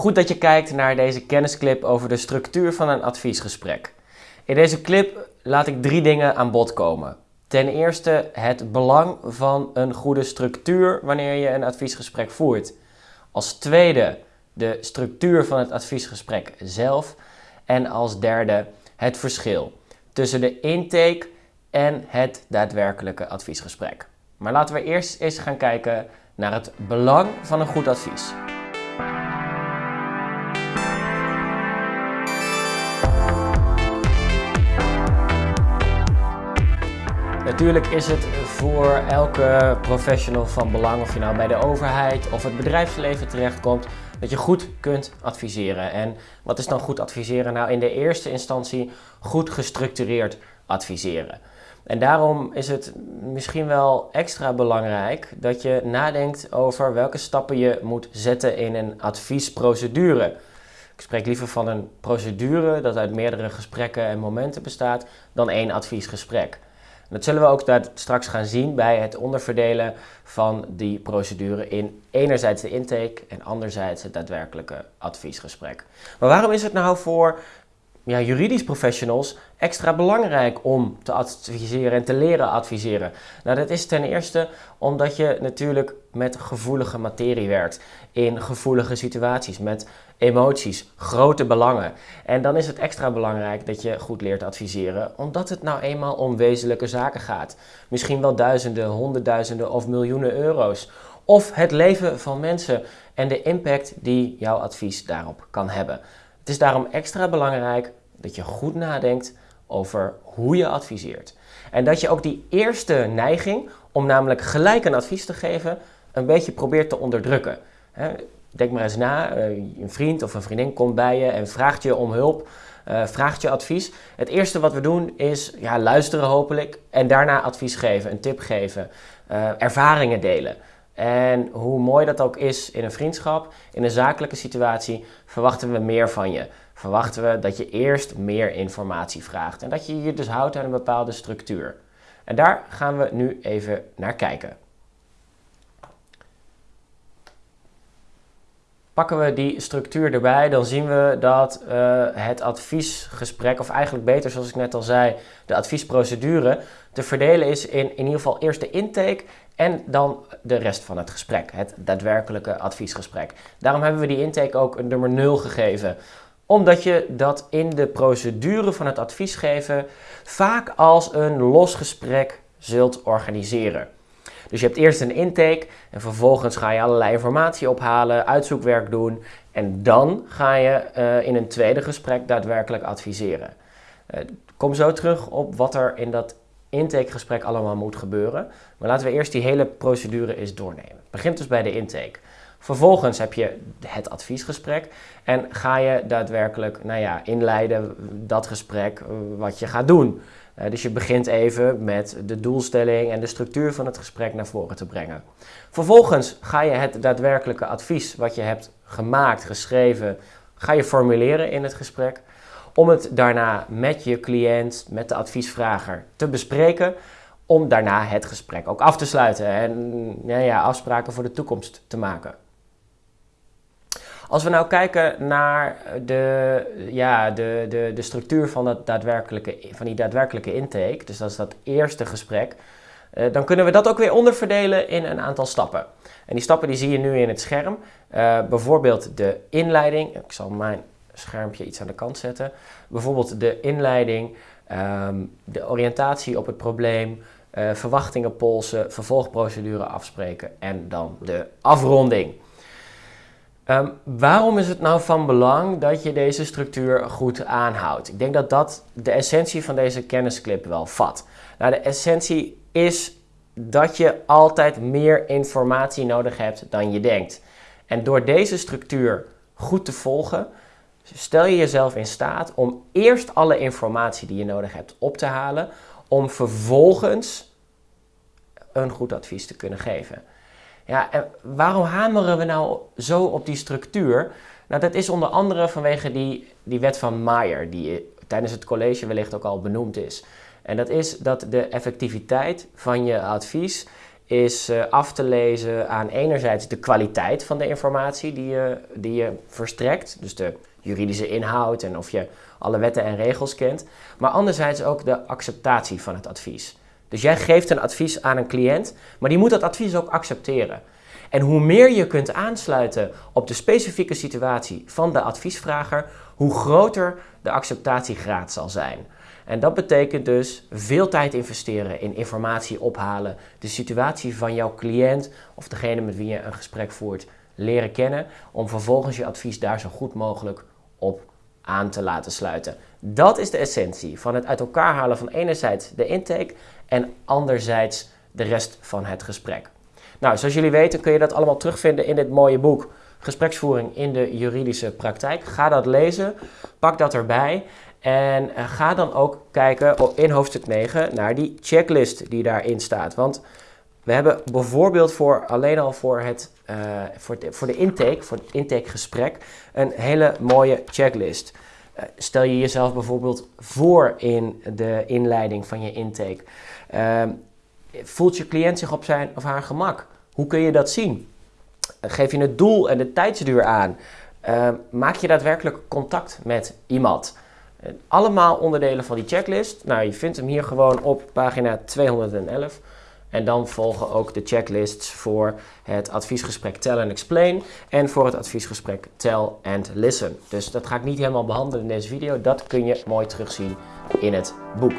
Goed dat je kijkt naar deze kennisclip over de structuur van een adviesgesprek. In deze clip laat ik drie dingen aan bod komen. Ten eerste het belang van een goede structuur wanneer je een adviesgesprek voert. Als tweede de structuur van het adviesgesprek zelf. En als derde het verschil tussen de intake en het daadwerkelijke adviesgesprek. Maar laten we eerst eens gaan kijken naar het belang van een goed advies. Natuurlijk is het voor elke professional van belang, of je nou bij de overheid of het bedrijfsleven terechtkomt, dat je goed kunt adviseren. En wat is dan goed adviseren? Nou, in de eerste instantie goed gestructureerd adviseren. En daarom is het misschien wel extra belangrijk dat je nadenkt over welke stappen je moet zetten in een adviesprocedure. Ik spreek liever van een procedure dat uit meerdere gesprekken en momenten bestaat dan één adviesgesprek. Dat zullen we ook straks gaan zien bij het onderverdelen van die procedure in enerzijds de intake en anderzijds het daadwerkelijke adviesgesprek. Maar waarom is het nou voor ja, juridisch professionals extra belangrijk om te adviseren en te leren adviseren? Nou, dat is ten eerste omdat je natuurlijk met gevoelige materie werkt, in gevoelige situaties, met emoties, grote belangen. En dan is het extra belangrijk dat je goed leert adviseren, omdat het nou eenmaal om wezenlijke zaken gaat. Misschien wel duizenden, honderdduizenden of miljoenen euro's. Of het leven van mensen en de impact die jouw advies daarop kan hebben. Is daarom extra belangrijk dat je goed nadenkt over hoe je adviseert. En dat je ook die eerste neiging om namelijk gelijk een advies te geven, een beetje probeert te onderdrukken. Denk maar eens na, eh, een vriend of een vriendin komt bij je en vraagt je om hulp, uh, vraagt je advies. Het eerste wat we doen is ja, luisteren hopelijk en daarna advies geven, een tip geven, uh, ervaringen delen. En hoe mooi dat ook is in een vriendschap, in een zakelijke situatie, verwachten we meer van je. Verwachten we dat je eerst meer informatie vraagt en dat je je dus houdt aan een bepaalde structuur. En daar gaan we nu even naar kijken. Pakken we die structuur erbij, dan zien we dat uh, het adviesgesprek, of eigenlijk beter zoals ik net al zei, de adviesprocedure, te verdelen is in in ieder geval eerst de intake en dan de rest van het gesprek, het daadwerkelijke adviesgesprek. Daarom hebben we die intake ook een nummer 0 gegeven omdat je dat in de procedure van het adviesgeven vaak als een los gesprek zult organiseren. Dus je hebt eerst een intake en vervolgens ga je allerlei informatie ophalen, uitzoekwerk doen en dan ga je uh, in een tweede gesprek daadwerkelijk adviseren. Uh, kom zo terug op wat er in dat intakegesprek allemaal moet gebeuren. Maar laten we eerst die hele procedure eens doornemen. Het begint dus bij de intake. Vervolgens heb je het adviesgesprek en ga je daadwerkelijk nou ja, inleiden dat gesprek wat je gaat doen. Uh, dus je begint even met de doelstelling en de structuur van het gesprek naar voren te brengen. Vervolgens ga je het daadwerkelijke advies wat je hebt gemaakt, geschreven, ga je formuleren in het gesprek. Om het daarna met je cliënt, met de adviesvrager te bespreken. Om daarna het gesprek ook af te sluiten en nou ja, afspraken voor de toekomst te maken. Als we nou kijken naar de, ja, de, de, de structuur van, dat daadwerkelijke, van die daadwerkelijke intake, dus dat is dat eerste gesprek, uh, dan kunnen we dat ook weer onderverdelen in een aantal stappen. En die stappen die zie je nu in het scherm. Uh, bijvoorbeeld de inleiding. Ik zal mijn schermpje iets aan de kant zetten. Bijvoorbeeld de inleiding, um, de oriëntatie op het probleem, uh, verwachtingen polsen, vervolgprocedure afspreken en dan de afronding. Um, waarom is het nou van belang dat je deze structuur goed aanhoudt? Ik denk dat dat de essentie van deze kennisclip wel vat. Nou, de essentie is dat je altijd meer informatie nodig hebt dan je denkt. En door deze structuur goed te volgen, stel je jezelf in staat om eerst alle informatie die je nodig hebt op te halen, om vervolgens een goed advies te kunnen geven. Ja, en waarom hameren we nou zo op die structuur? Nou, dat is onder andere vanwege die, die wet van Mayer, die tijdens het college wellicht ook al benoemd is. En dat is dat de effectiviteit van je advies is uh, af te lezen aan enerzijds de kwaliteit van de informatie die je, die je verstrekt, dus de juridische inhoud en of je alle wetten en regels kent, maar anderzijds ook de acceptatie van het advies. Dus jij geeft een advies aan een cliënt, maar die moet dat advies ook accepteren. En hoe meer je kunt aansluiten op de specifieke situatie van de adviesvrager, hoe groter de acceptatiegraad zal zijn. En dat betekent dus veel tijd investeren in informatie ophalen, de situatie van jouw cliënt of degene met wie je een gesprek voert leren kennen, om vervolgens je advies daar zo goed mogelijk op aan te laten sluiten. Dat is de essentie van het uit elkaar halen van enerzijds de intake en anderzijds de rest van het gesprek. Nou, zoals jullie weten kun je dat allemaal terugvinden in dit mooie boek Gespreksvoering in de juridische praktijk. Ga dat lezen, pak dat erbij en eh, ga dan ook kijken in hoofdstuk 9 naar die checklist die daarin staat. Want we hebben bijvoorbeeld voor, alleen al voor, het, de, voor de intake, voor het intakegesprek, een hele mooie checklist. Uh, stel je jezelf bijvoorbeeld voor in de inleiding van je intake. Uh, voelt je cliënt zich op zijn of haar gemak? Hoe kun je dat zien? geef je het doel en de tijdsduur aan? maak je daadwerkelijk contact met iemand? Allemaal onderdelen van die checklist. Nou, je vindt hem hier gewoon op pagina 211. En dan volgen ook de checklists voor het adviesgesprek Tell and Explain en voor het adviesgesprek Tell and Listen. Dus dat ga ik niet helemaal behandelen in deze video. Dat kun je mooi terugzien in het boek.